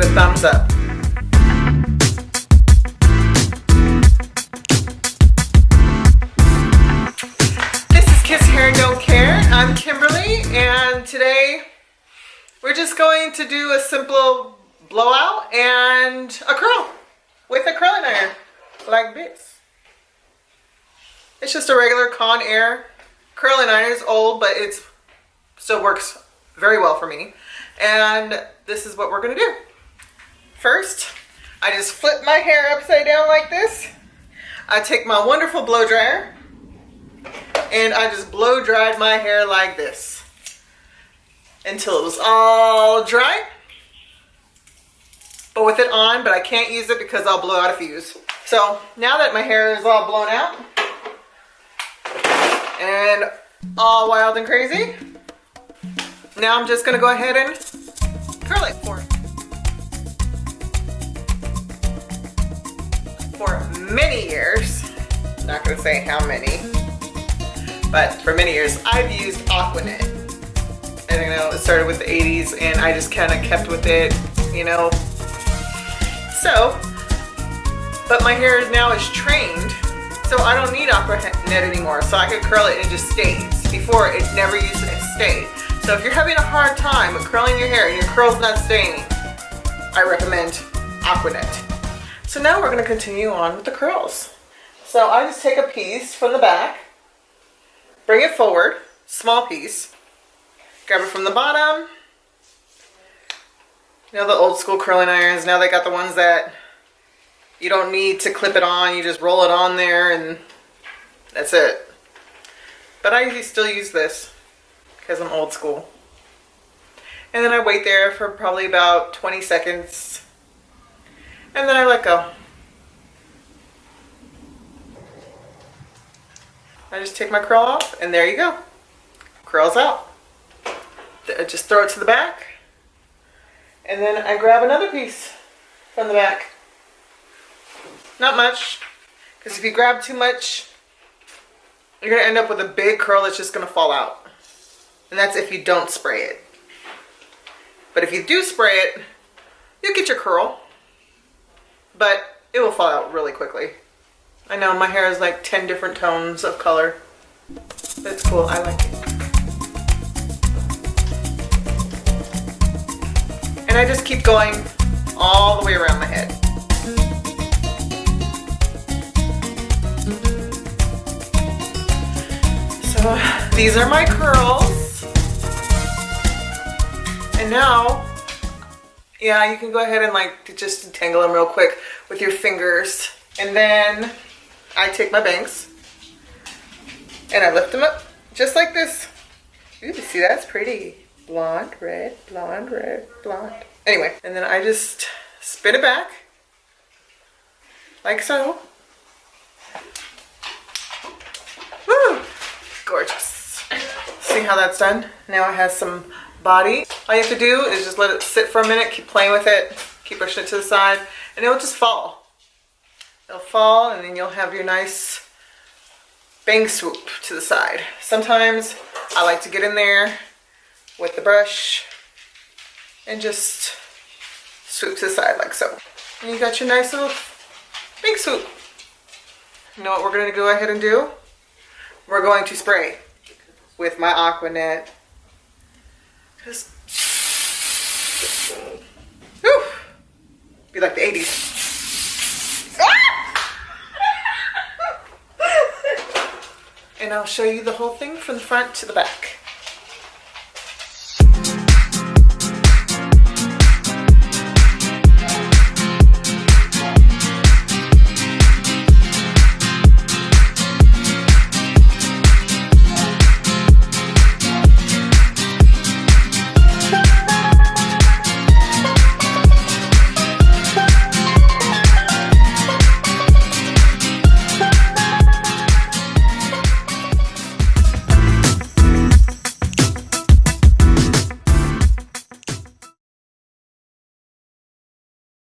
thumbs up. This is Kiss Hair Don't Care. I'm Kimberly and today we're just going to do a simple blowout and a curl with a curling iron like this. It's just a regular Conair curling iron. It's old but it still works very well for me. And this is what we're gonna do. First, I just flip my hair upside down like this. I take my wonderful blow dryer and I just blow dried my hair like this until it was all dry. But with it on, but I can't use it because I'll blow out a fuse. So now that my hair is all blown out and all wild and crazy, now I'm just gonna go ahead and curl it for for many years. Not gonna say how many, but for many years I've used Aquanet. And you know, it started with the 80s and I just kind of kept with it, you know. So, but my hair now is trained, so I don't need Aquanet anymore. So I can curl it and it just stays. Before it never used to stay. So if you're having a hard time with curling your hair and your curl's not staying, I recommend Aquanet. So now we're gonna continue on with the curls. So I just take a piece from the back, bring it forward, small piece, grab it from the bottom. You know the old school curling irons, now they got the ones that you don't need to clip it on, you just roll it on there and that's it. But I still use this because I'm old school. And then I wait there for probably about 20 seconds and then I let go. I just take my curl off and there you go. Curls out. I just throw it to the back and then I grab another piece from the back. Not much because if you grab too much you're going to end up with a big curl that's just going to fall out. And that's if you don't spray it. But if you do spray it, you'll get your curl. But it will fall out really quickly. I know my hair is like 10 different tones of color. But it's cool, I like it. And I just keep going all the way around my head. So these are my curls. And now, yeah, you can go ahead and like just detangle them real quick with your fingers. And then I take my bangs and I lift them up just like this. Ooh, see that's pretty. Blonde, red, blonde, red, blonde. Anyway, and then I just spin it back like so. Woo, gorgeous. See how that's done? Now it has some body. All you have to do is just let it sit for a minute, keep playing with it, keep pushing it to the side, and it'll just fall. It'll fall and then you'll have your nice bang swoop to the side. Sometimes I like to get in there with the brush and just swoop to the side like so. And you got your nice little bang swoop. You know what we're gonna go ahead and do? We're going to spray with my Aquanet just, whew, be like the 80s. Ah! and I'll show you the whole thing from the front to the back.